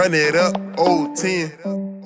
Run it up, old 10.